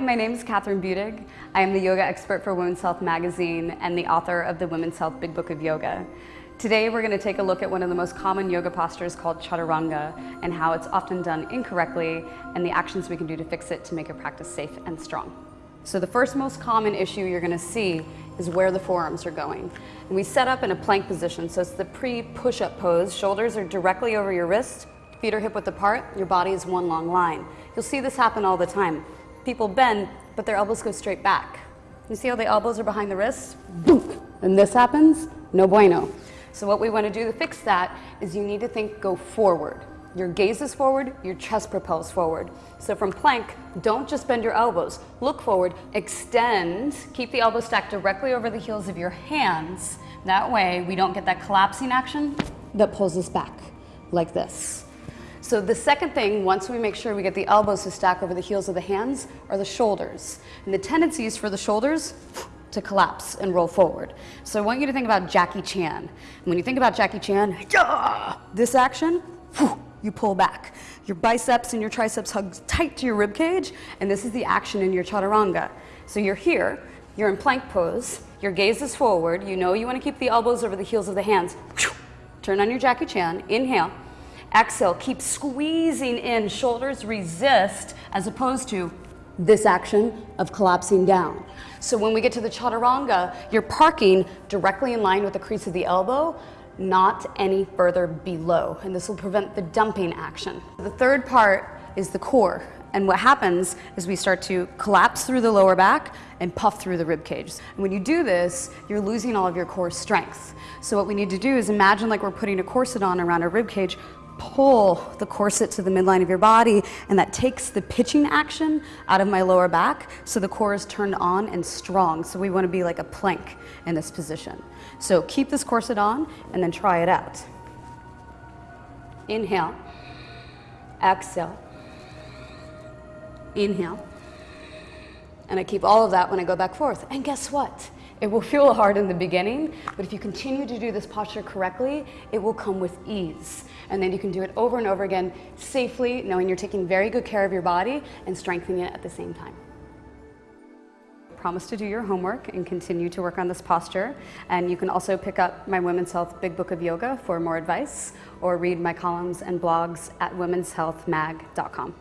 my name is Kathryn Budig. I am the yoga expert for Women's Health magazine and the author of the Women's Health Big Book of Yoga. Today we're going to take a look at one of the most common yoga postures called chaturanga and how it's often done incorrectly and the actions we can do to fix it to make your practice safe and strong. So the first most common issue you're going to see is where the forearms are going. And we set up in a plank position, so it's the pre-push-up pose. Shoulders are directly over your wrist, feet are hip width apart, your body is one long line. You'll see this happen all the time. People bend, but their elbows go straight back. You see how the elbows are behind the wrists? Boom! And this happens? No bueno. So what we want to do to fix that is you need to think go forward. Your gaze is forward, your chest propels forward. So from plank, don't just bend your elbows. Look forward, extend, keep the elbows stacked directly over the heels of your hands. That way we don't get that collapsing action that pulls us back, like this. So the second thing, once we make sure we get the elbows to stack over the heels of the hands, are the shoulders. And the tendency is for the shoulders to collapse and roll forward. So I want you to think about Jackie Chan. when you think about Jackie Chan, this action, you pull back. Your biceps and your triceps hug tight to your rib cage, and this is the action in your chaturanga. So you're here, you're in plank pose, your gaze is forward, you know you want to keep the elbows over the heels of the hands. Turn on your Jackie Chan, inhale. Exhale, keep squeezing in, shoulders resist, as opposed to this action of collapsing down. So when we get to the chaturanga, you're parking directly in line with the crease of the elbow, not any further below, and this will prevent the dumping action. The third part is the core, and what happens is we start to collapse through the lower back and puff through the rib cage. And when you do this, you're losing all of your core strength. So what we need to do is imagine like we're putting a corset on around our rib cage, pull the corset to the midline of your body and that takes the pitching action out of my lower back so the core is turned on and strong. So we want to be like a plank in this position. So keep this corset on and then try it out. Inhale, exhale, inhale. And I keep all of that when I go back forth. And guess what? It will feel hard in the beginning, but if you continue to do this posture correctly, it will come with ease. And then you can do it over and over again safely, knowing you're taking very good care of your body and strengthening it at the same time. Promise to do your homework and continue to work on this posture. And you can also pick up my Women's Health Big Book of Yoga for more advice or read my columns and blogs at womenshealthmag.com.